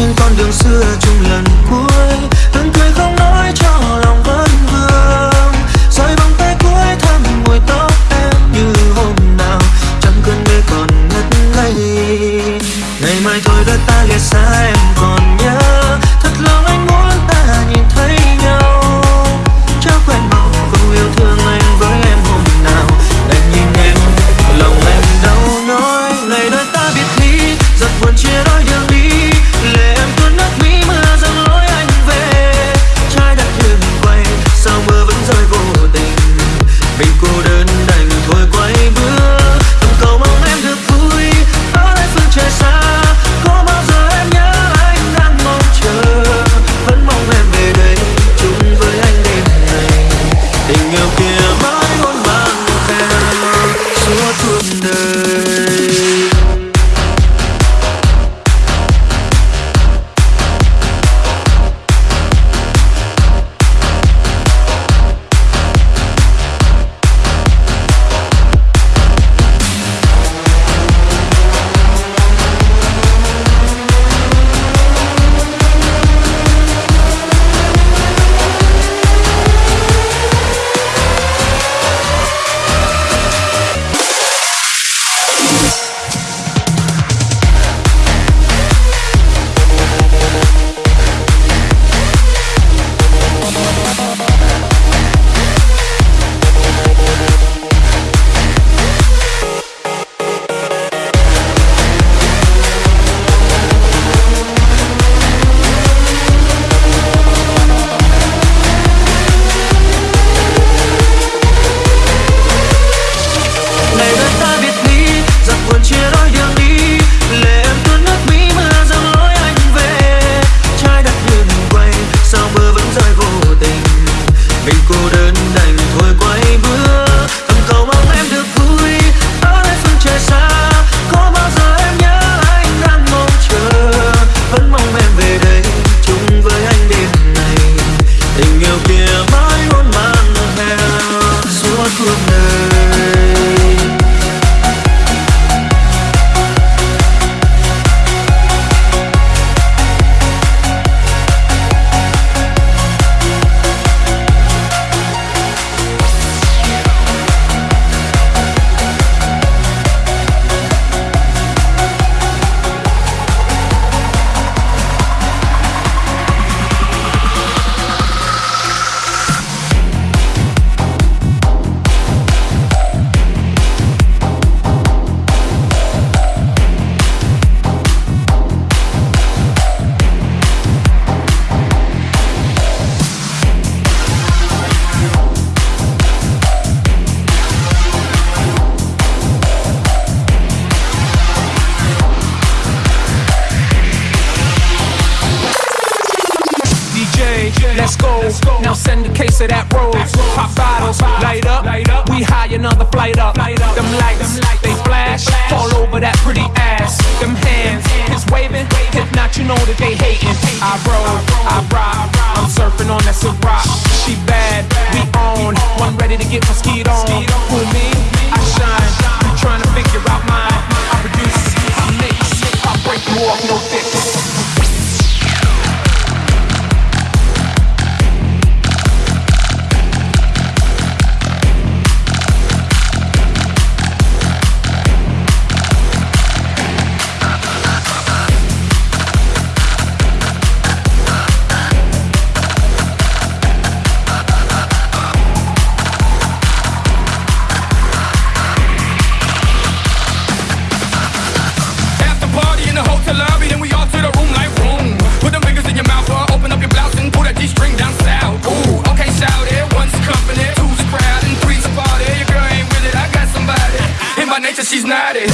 trên con đường xưa chung lần cuối. Sing your change. Let's go. Now send a case of that rose. Pop bottles, light up. We high another flight up. Them lights, they flash. Fall over that pretty ass. Them hands, is waving. If not, you know that they hating. I roll, I rock. I'm surfing on that rock. She bad, we on. One ready to get mosquito on. Who me? I shine. You trying to figure out mine? I produce, I mix, I break you off, no fear. not it.